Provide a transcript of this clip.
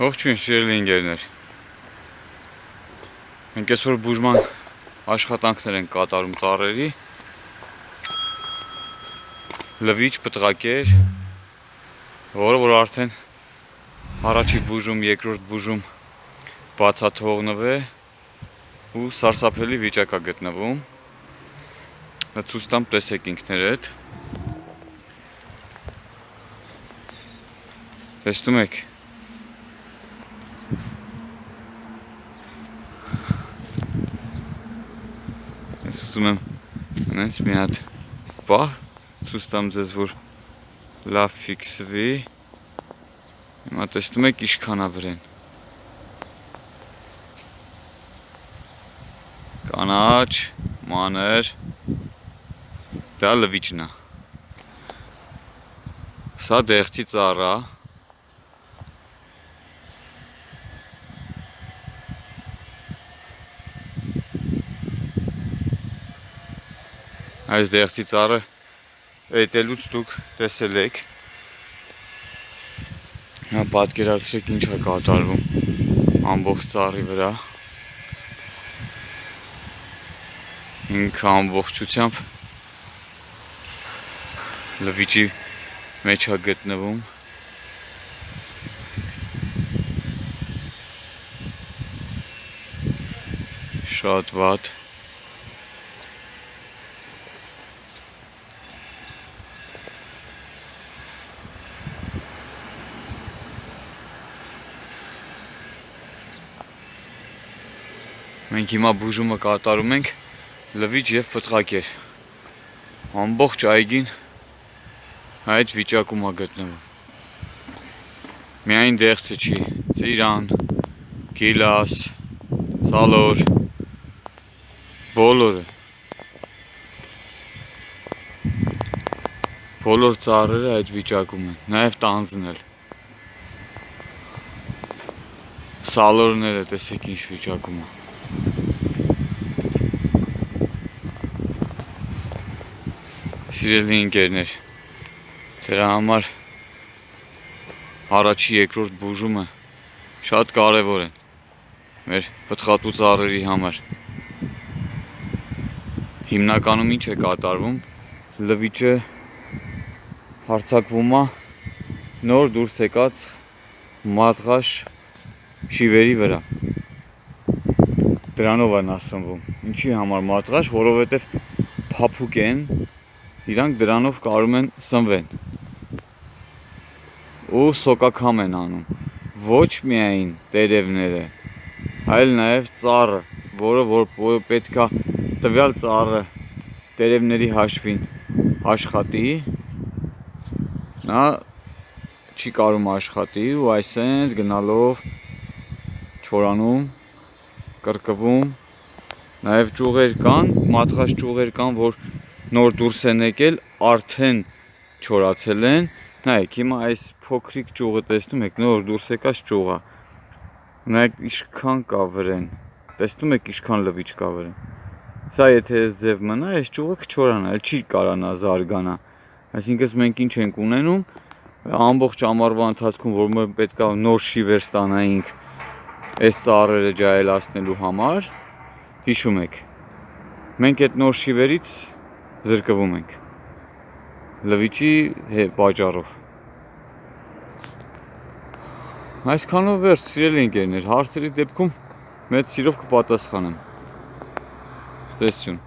Ողջույն սիրելի ընկերներ։ Մենք այսօր բուժման աշխատանքներ են կատարում ծառերի։ Լվիճ պտղակեր, որը որ արդեն առաջի բուժում, երկրորդ բուժում բացաթողնվ է ու սարսափելի վիճակ է գտնվում։ Դա ցույց տամ տեսեք ինքներդ։ Տեսնում եք Ես ուզում եմ այնպես մի հատ պահ ցույց տամ ձեզ, որ լավ ֆիքսվի։ Հիմա տեսնում եք ինչքան է վրեն։ Կանաչ, մանր։ Դա լվիճն է։ Սա դեղցի ծառա է այս դեղցի ծառը էտելուց դուք տեսել եք պատկերացրեք ինչ է կատարվում ամբողջ ծառի վրա ինքը ամբողջությամբ լվիճի մեջ է գտնվում շատ վատ Մենք հիմա բուժումը կատարում ենք լվիճ եւ պտղակեր։ Ամբողջ այգին այդ վիճակում է գտնվում։ Միայն դեղցը չի, ծիրան, գիլաս, ցալոր, բոլորը։ Բոլոր ծառերը այդ վիճակում են, նաև տանձն էլ։ Սալորները տեսեք ինչ վիճակում է։ Սիրելի ընկերներ, դրա համար առաջի երկրորդ բուժումը շատ կարևոր են մեր պտղատու ծառերի համար։ Հիմնականում ինչ է կատարվում, լվիճը հարցակվում է նոր դուրս եկած մատղաշ շիվերի վրա դրանով են ասնվում։ Ինչի համար մատղաշ, որովհետև փափուկ են, իրանք դրանով կարում են սնվեն։ Ու սոկակամ են անում։ Ոչ միայն տերևները, այլ նաև ծառը, որը որ պետքա տվյալ ծառը տերևների հաշվին աշխատի, նա չի կարում աշխատի ու այսենց գնալով չորանում կրկվում, նաև ճյուղեր կան, մատղաշ ճյուղեր կան, որ նոր դուրս են եկել, արդեն չորացել են, նայեք, հիմա այս փոքրիկ ճյուղը տեսնում եք, նոր դուրս եկած ճյուղա, նայեք ինչքան կա վրեն, տեսնում եք ինչքան լվիճ կա վրեն, սա եթե այս ձև մնա, այս ճյուղը կչորանա, էլ չի կարանա զարգանա, այսինքն մենք ինչ ենք ունենում, ամբողջ ամառվա ընթացքում, որ մենք պետք է նոր շիվեր ստանայինք այս ծառերը ջայելացնելու համար հիշում եք մենք այդ նոր շիվերից զրկվում ենք լվիճի պատճառով այսքանով վերջ սիրելի ընկերներ հարցերի դեպքում մեծ սիրով կպատասխանեմ ստեսություն